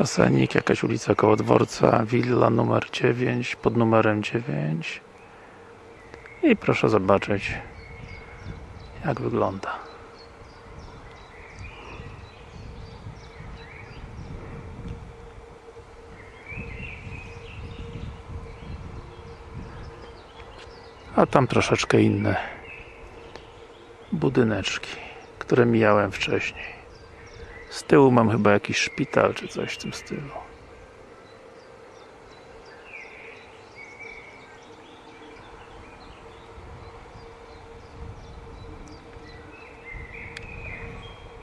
Jasenik, jakaś ulica koło dworca, willa numer 9, pod numerem 9 i proszę zobaczyć jak wygląda. A tam troszeczkę inne budyneczki które mijałem wcześniej z tyłu mam chyba jakiś szpital czy coś w tym stylu